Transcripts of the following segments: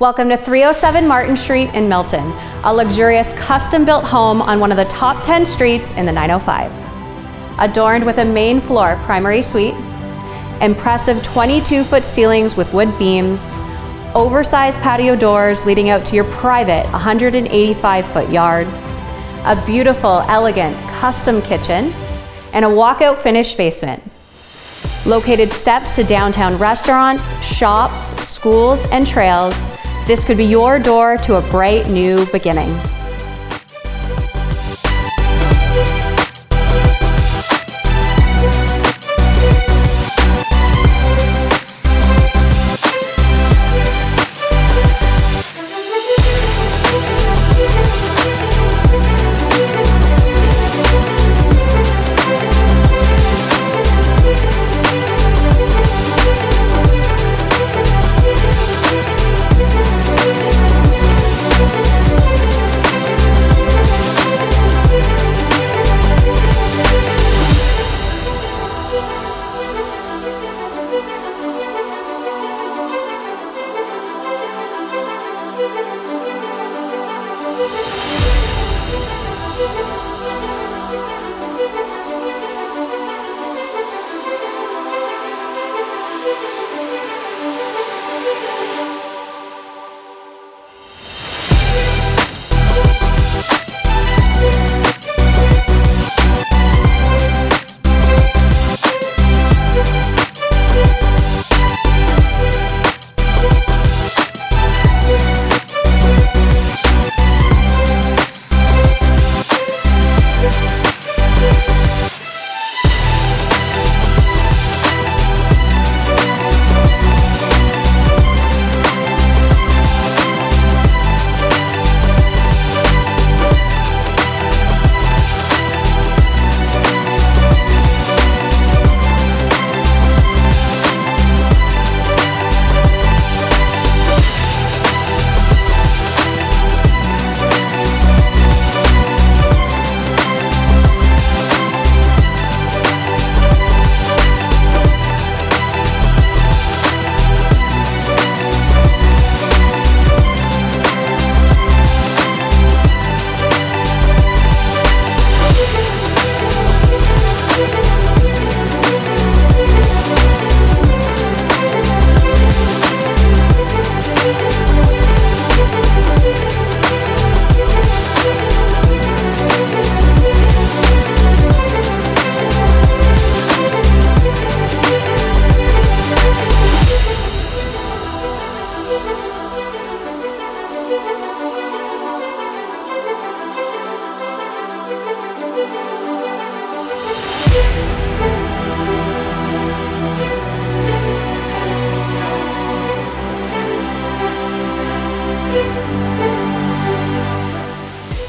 Welcome to 307 Martin Street in Milton, a luxurious custom-built home on one of the top 10 streets in the 905. Adorned with a main floor primary suite, impressive 22-foot ceilings with wood beams, oversized patio doors leading out to your private 185-foot yard, a beautiful, elegant, custom kitchen, and a walkout finished basement. Located steps to downtown restaurants, shops, schools, and trails, this could be your door to a bright new beginning. We'll be right back.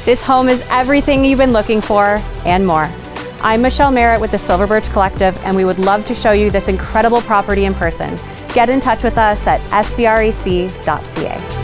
This home is everything you've been looking for and more. I'm Michelle Merritt with the Silver Birch Collective and we would love to show you this incredible property in person. Get in touch with us at sbrec.ca.